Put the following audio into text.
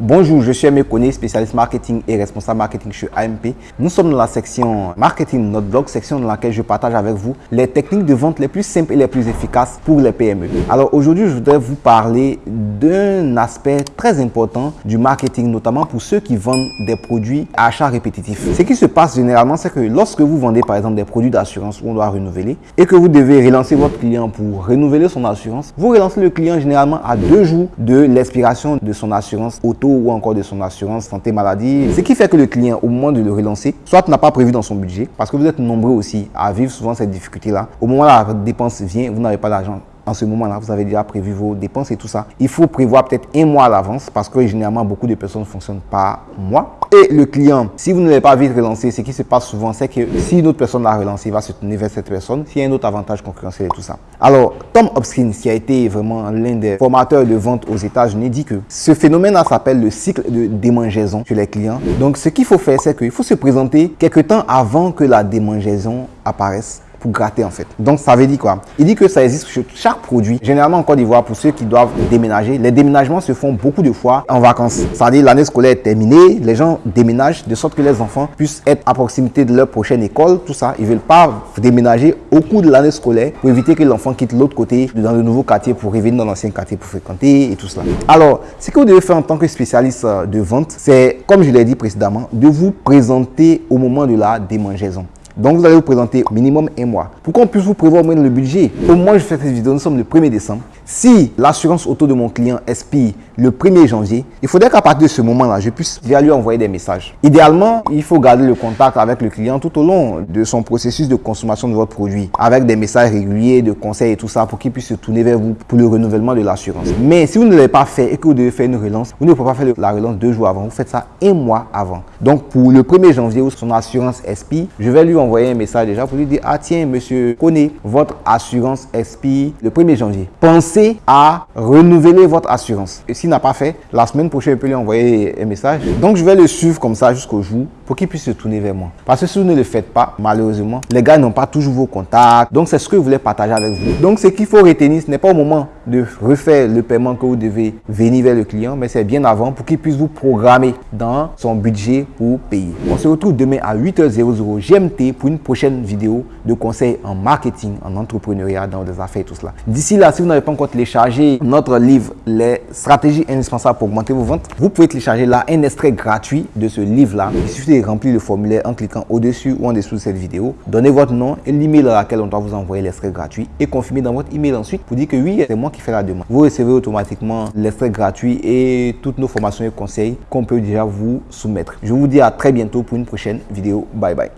Bonjour, je suis Aimé Koné, spécialiste marketing et responsable marketing chez AMP. Nous sommes dans la section marketing, notre blog, section dans laquelle je partage avec vous les techniques de vente les plus simples et les plus efficaces pour les PME. Alors aujourd'hui, je voudrais vous parler d'un aspect très important du marketing, notamment pour ceux qui vendent des produits à achat répétitif. Ce qui se passe généralement, c'est que lorsque vous vendez par exemple des produits d'assurance où on doit renouveler et que vous devez relancer votre client pour renouveler son assurance, vous relancez le client généralement à deux jours de l'expiration de son assurance auto ou encore de son assurance santé maladie. Ce qui fait que le client, au moment de le relancer, soit n'a pas prévu dans son budget, parce que vous êtes nombreux aussi à vivre souvent cette difficulté-là. Au moment où la dépense vient, vous n'avez pas d'argent en ce moment-là, vous avez déjà prévu vos dépenses et tout ça. Il faut prévoir peut-être un mois à l'avance parce que généralement, beaucoup de personnes fonctionnent par mois. Et le client, si vous ne l'avez pas vite relancé, ce qui se passe souvent, c'est que si une autre personne l'a relancé, il va se tourner vers cette personne s'il y a un autre avantage concurrentiel et tout ça. Alors, Tom Hopkins, qui a été vraiment l'un des formateurs de vente aux États-Unis, dit que ce phénomène-là s'appelle le cycle de démangeaison chez les clients. Donc, ce qu'il faut faire, c'est qu'il faut se présenter quelques temps avant que la démangeaison apparaisse pour gratter en fait. Donc ça veut dire quoi? Il dit que ça existe sur chaque produit. Généralement en Côte d'Ivoire, pour ceux qui doivent déménager, les déménagements se font beaucoup de fois en vacances. C'est-à-dire l'année scolaire est terminée, les gens déménagent de sorte que les enfants puissent être à proximité de leur prochaine école, tout ça. Ils ne veulent pas déménager au cours de l'année scolaire pour éviter que l'enfant quitte l'autre côté, dans le nouveau quartier pour revenir dans l'ancien quartier pour fréquenter et tout cela. Alors, ce que vous devez faire en tant que spécialiste euh, de vente, c'est, comme je l'ai dit précédemment, de vous présenter au moment de la démangeaison. Donc, vous allez vous présenter au minimum un mois. Pour qu'on puisse vous prévoir moins le budget, au moins je fais cette vidéo, nous sommes le 1er décembre. Si l'assurance auto de mon client expire le 1er janvier, il faudrait qu'à partir de ce moment-là, je puisse lui envoyer des messages. Idéalement, il faut garder le contact avec le client tout au long de son processus de consommation de votre produit, avec des messages réguliers, de conseils et tout ça, pour qu'il puisse se tourner vers vous pour le renouvellement de l'assurance. Mais si vous ne l'avez pas fait et que vous devez faire une relance, vous ne pouvez pas faire la relance deux jours avant, vous faites ça un mois avant. Donc, pour le 1er janvier où son assurance expire, je vais lui envoyer un message déjà pour lui dire, ah tiens, monsieur, connais votre assurance expire le 1er janvier. Pensez à renouveler votre assurance. Et s'il n'a pas fait, la semaine prochaine, il peut lui envoyer un message. Donc, je vais le suivre comme ça jusqu'au jour pour qu'il puisse se tourner vers moi. Parce que si vous ne le faites pas, malheureusement, les gars n'ont pas toujours vos contacts. Donc, c'est ce que je voulais partager avec vous. Donc, ce qu'il faut retenir, ce n'est pas au moment de refaire le paiement que vous devez venir vers le client, mais c'est bien avant pour qu'il puisse vous programmer dans son budget pour payer. On se retrouve demain à 8h00 GMT pour une prochaine vidéo de conseils en marketing, en entrepreneuriat, dans des affaires tout cela. D'ici là, si vous n'avez pas encore téléchargé notre livre, les stratégies indispensables pour augmenter vos ventes, vous pouvez télécharger là un extrait gratuit de ce livre-là. Il suffit de remplir le formulaire en cliquant au-dessus ou en dessous de cette vidéo. Donnez votre nom et l'email à laquelle on doit vous envoyer l'extrait gratuit et confirmez dans votre email ensuite pour dire que oui, c'est moi qui fais la demande. Vous recevez automatiquement l'extrait gratuit et toutes nos formations et conseils qu'on peut déjà vous soumettre. Je vous dis à très bientôt pour une prochaine vidéo. Bye bye.